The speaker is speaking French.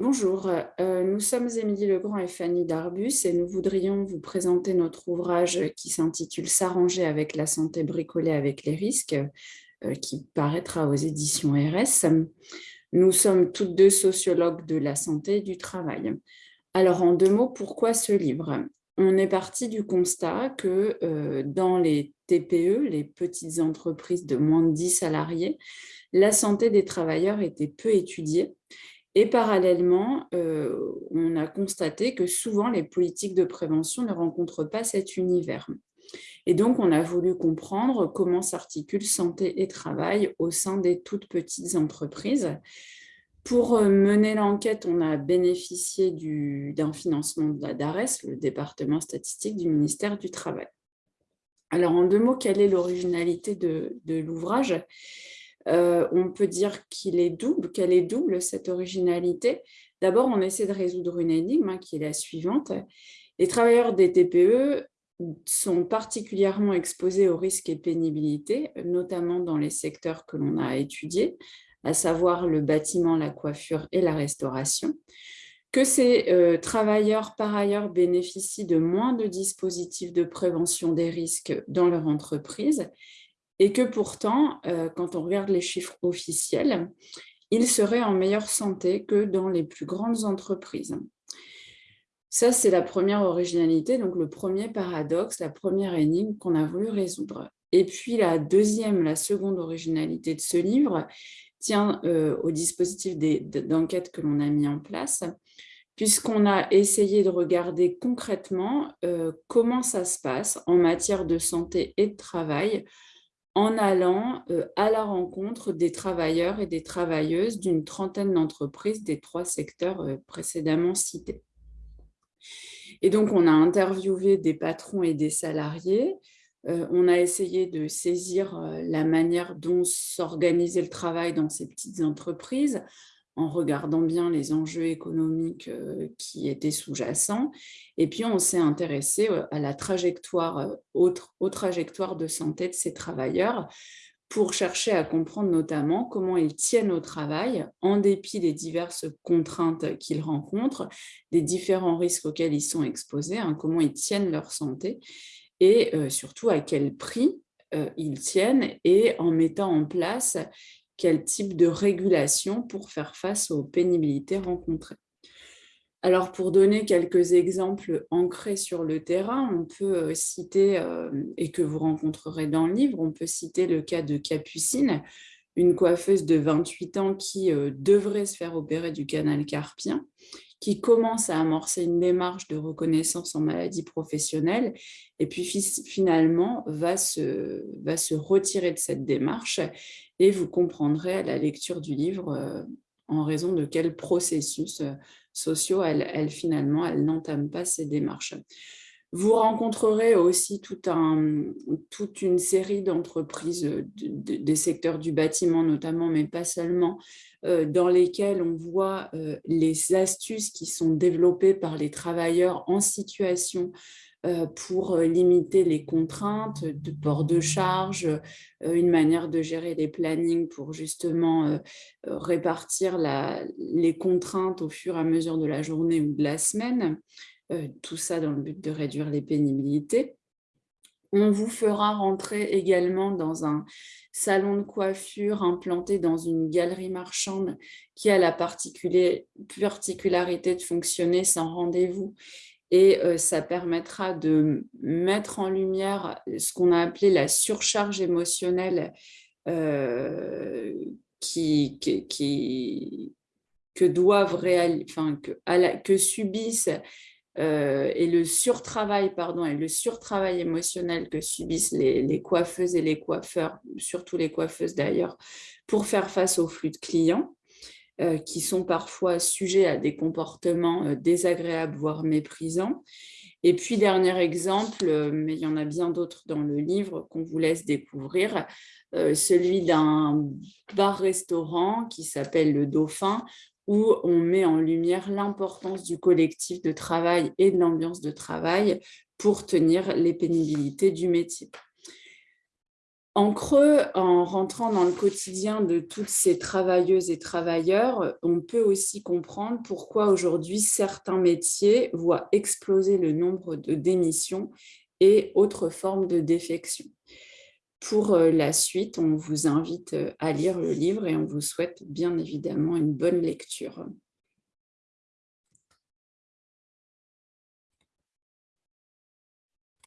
Bonjour, euh, nous sommes Émilie Legrand et Fanny Darbus et nous voudrions vous présenter notre ouvrage qui s'intitule « S'arranger avec la santé bricolée avec les risques euh, qui paraîtra aux éditions RS. Nous sommes toutes deux sociologues de la santé et du travail. Alors en deux mots, pourquoi ce livre? On est parti du constat que euh, dans les TPE, les petites entreprises de moins de 10 salariés, la santé des travailleurs était peu étudiée et parallèlement, euh, on a constaté que souvent les politiques de prévention ne rencontrent pas cet univers. Et donc, on a voulu comprendre comment s'articule santé et travail au sein des toutes petites entreprises. Pour euh, mener l'enquête, on a bénéficié d'un financement de la DARES, le département statistique du ministère du Travail. Alors, en deux mots, quelle est l'originalité de l'ouvrage? Euh, on peut dire qu'il est double, qu'elle est double, cette originalité. D'abord, on essaie de résoudre une énigme hein, qui est la suivante. Les travailleurs des TPE sont particulièrement exposés aux risques et pénibilité, notamment dans les secteurs que l'on a étudiés, à savoir le bâtiment, la coiffure et la restauration, que ces euh, travailleurs, par ailleurs, bénéficient de moins de dispositifs de prévention des risques dans leur entreprise et que pourtant, euh, quand on regarde les chiffres officiels, ils seraient en meilleure santé que dans les plus grandes entreprises. Ça, c'est la première originalité, donc le premier paradoxe, la première énigme qu'on a voulu résoudre. Et puis la deuxième, la seconde originalité de ce livre tient euh, au dispositif d'enquête que l'on a mis en place, puisqu'on a essayé de regarder concrètement euh, comment ça se passe en matière de santé et de travail en allant euh, à la rencontre des travailleurs et des travailleuses d'une trentaine d'entreprises des trois secteurs euh, précédemment cités. Et donc, on a interviewé des patrons et des salariés. Euh, on a essayé de saisir la manière dont s'organisait le travail dans ces petites entreprises en regardant bien les enjeux économiques euh, qui étaient sous-jacents. Et puis, on s'est intéressé euh, à la trajectoire, euh, aux trajectoires de santé de ces travailleurs pour chercher à comprendre notamment comment ils tiennent au travail en dépit des diverses contraintes qu'ils rencontrent, des différents risques auxquels ils sont exposés, hein, comment ils tiennent leur santé et surtout à quel prix ils tiennent et en mettant en place quel type de régulation pour faire face aux pénibilités rencontrées. Alors, pour donner quelques exemples ancrés sur le terrain, on peut euh, citer, euh, et que vous rencontrerez dans le livre, on peut citer le cas de Capucine, une coiffeuse de 28 ans qui euh, devrait se faire opérer du canal carpien, qui commence à amorcer une démarche de reconnaissance en maladie professionnelle et puis finalement va se, retirer de cette démarche et vous comprendrez à la lecture du livre euh, en raison de quel processus euh, sociaux elle, finalement elle n'entame pas ces démarches. Vous rencontrerez aussi toute une série d'entreprises des secteurs du bâtiment notamment, mais pas seulement, euh, dans lesquelles on voit les astuces qui sont développées par les travailleurs en situation euh, pour euh, limiter les contraintes de port de charge, euh, une manière de gérer les plannings pour justement répartir les contraintes au fur et à mesure de la journée ou de la semaine, tout ça dans le but de réduire les pénibilités. On vous fera rentrer également dans un salon de coiffure implanté dans une galerie marchande qui a la particularité de fonctionner sans rendez-vous et euh, ça permettra de mettre en lumière ce qu'on a appelé la surcharge émotionnelle euh, qui, que doivent enfin, que, que subissent euh, et le surtravail, pardon, et le surtravail émotionnel que subissent les, coiffeuses et les coiffeurs, surtout les coiffeuses d'ailleurs, pour faire face au flux de clients. Euh, qui sont parfois sujets à des comportements euh, désagréables, voire méprisants. Et puis, dernier exemple, mais il y en a bien d'autres dans le livre qu'on vous laisse découvrir, celui d'un bar-restaurant qui s'appelle Le Dauphin, où on met en lumière l'importance du collectif de travail et de l'ambiance de travail pour tenir les pénibilités du métier. En creux, en rentrant dans le quotidien de toutes ces travailleuses et travailleurs, on peut aussi comprendre pourquoi aujourd'hui certains métiers voient exploser le nombre de démissions et autres formes de défection. Pour la suite, on vous invite à lire le livre et on vous souhaite bien évidemment une bonne lecture.